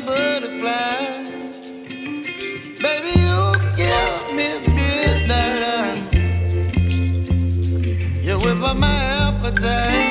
butterfly. Baby, you give me midnight. You whip up my appetite.